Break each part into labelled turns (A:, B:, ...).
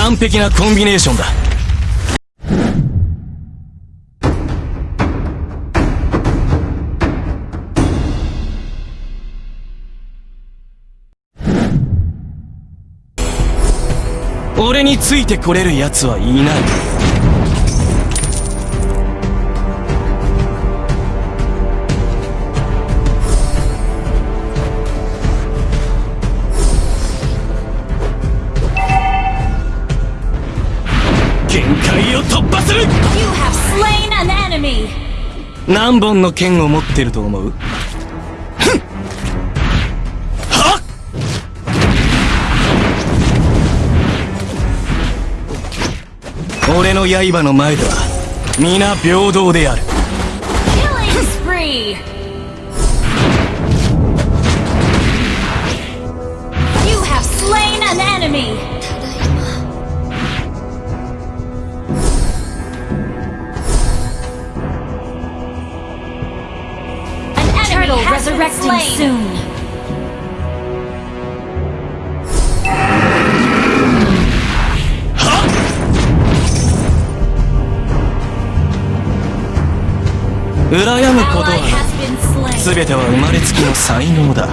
A: 完璧なコンビネーションだ。俺についてこれる奴はいない。界を突破する。
B: You have slain an enemy!
A: 何本の剣を持ってると思う？ふん。は？っ俺の刃の前では皆平等であるやむことはすては生まれつきの才能だ。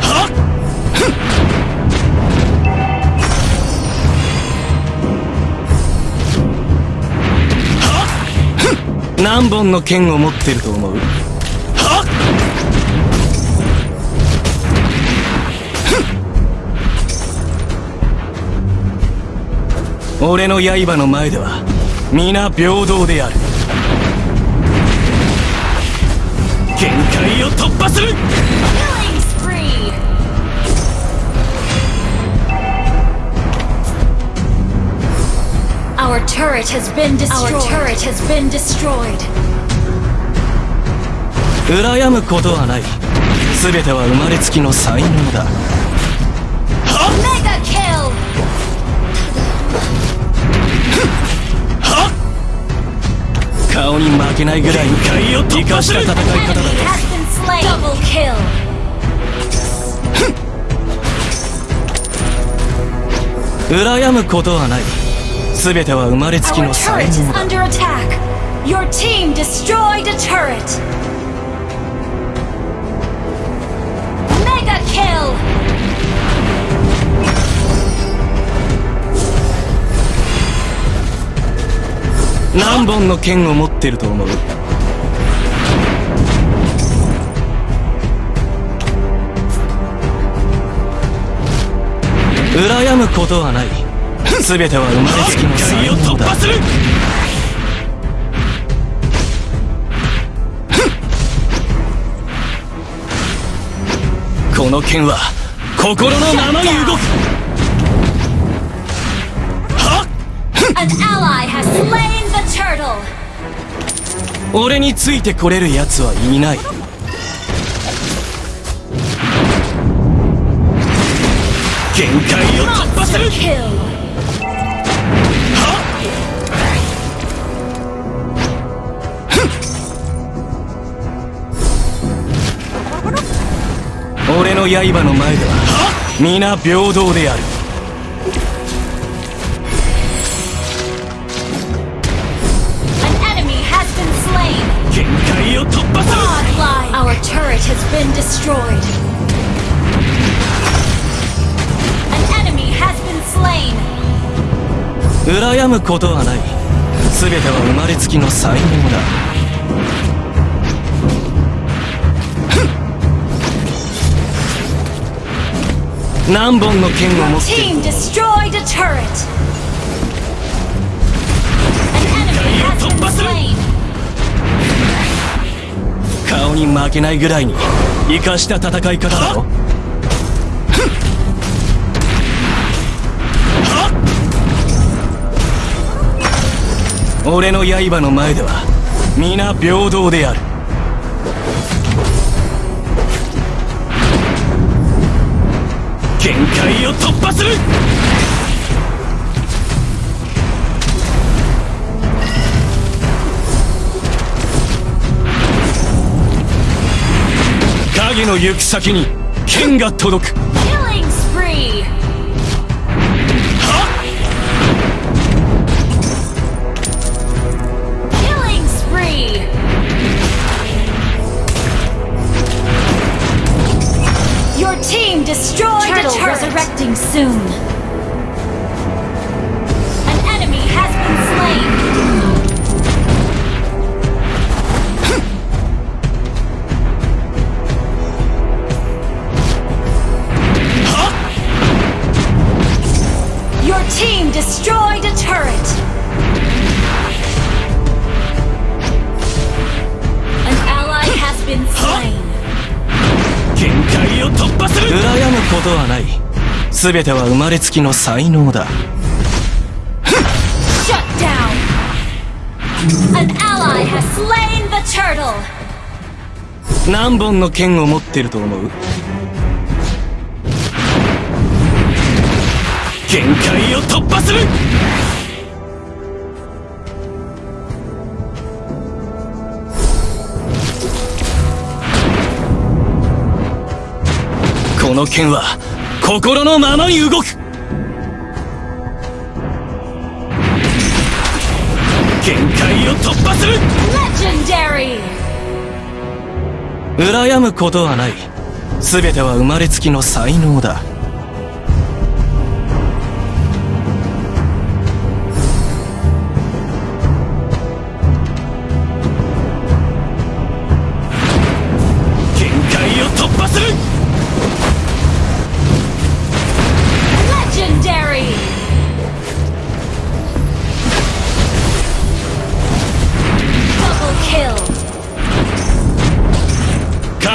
A: 何本の剣を持ってると思う俺の刃の前では皆平等である限界を突破する
B: Killing spree!
C: Our turret has been destroyed.
B: Our turret has been destroyed.
A: 羨むことはない全ては生まれつきの才能だけないぐらいの理解した戦い方だ
B: とうら
A: やむことはない。全ては生まれつきの何本の剣を持ってると思う？羨むことはない。全ては生まれつきの才能だ。この剣は心のままに動く。
B: An ally has slain the turtle.
A: 俺についてこれる奴はいない。限界を突破する.俺の刃の前では皆平等である
C: destroyed.
B: An enemy has been slain.
A: 羨むことはない全ては生まれつきの才能だ何本の剣を持ってる
B: team destroyed a turret. An enemy has been slain.
A: 顔に負けないぐらいに生かした戦い方だろ？俺の刃の前では皆平等である。限界を突破する影の行く先に剣が届く
C: team destroyed
B: Turtle
C: a turret.
B: resurrecting soon.
A: ことはない全ては生まれつきの才能だ
B: Shut down. An ally has slain the turtle.
A: 何本の剣を持ってると思う？限界を突破するこの剣は心のままに動く。限界を突破する.羨むことはない。全ては生まれつきの才能だ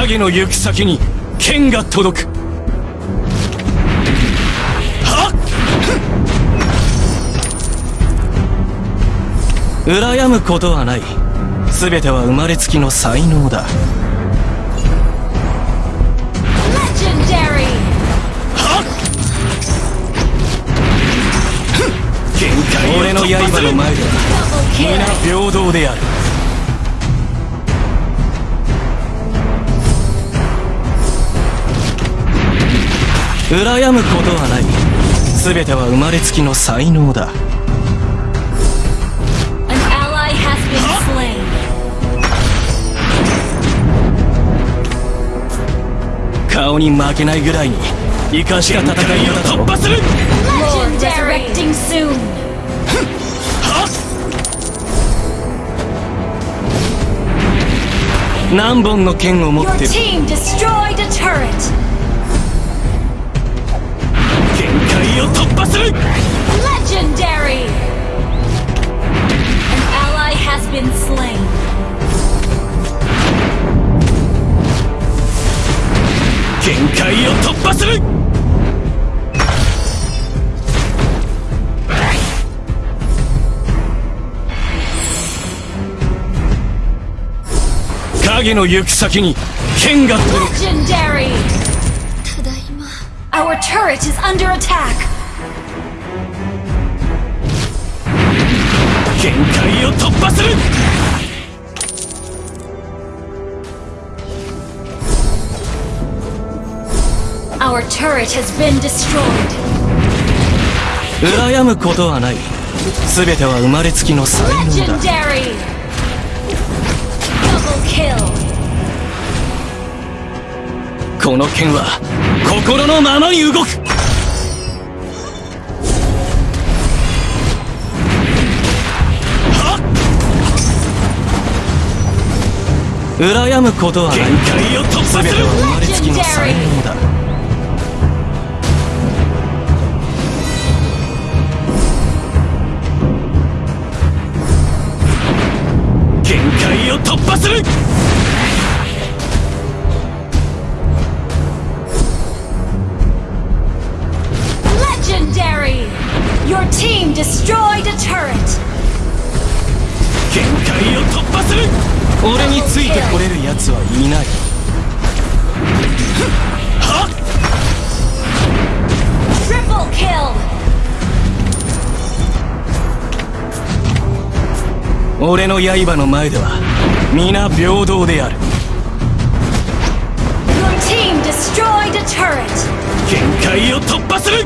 A: 影の行く先に剣が届く。はっ！羨むことはない。全ては生まれつきの才能だ。俺の刃の前では皆.平等である羨むことはない。全ては生まれつきの才能だ。顔に負けないぐらいに生かしが戦いよを。突破する!何本の剣を持ってるを突破する
B: Legendary. An ally has been slain. Legendary.
C: Our turret is under attack.
A: 限界を突破する。
C: Our turret has been destroyed.
A: 羨むことはない。全ては生まれつきの才能だ。
B: Kill.
A: この剣は心のままに動く。羨むことはない。限界を突破する生まれつきの才能だ。限界を突破する。
C: Team destroyed a turret.
A: 破する俺についてこれる奴はいないはっ
B: Triple kill!
A: 俺の刃の前では皆平等である
B: Your team destroyed a turret!
A: 限界を突破する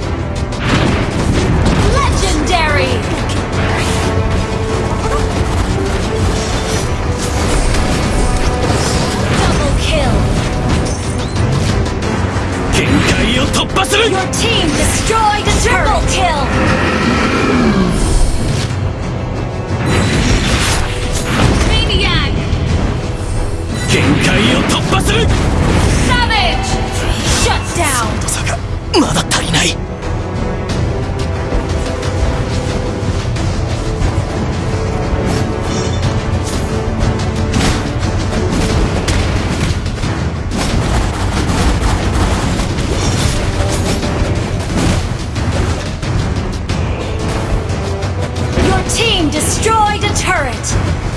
B: Your team destroyed a turret! Triple kill! Maniac!
A: 限界を突破する
B: Savage! Shut down! Turret!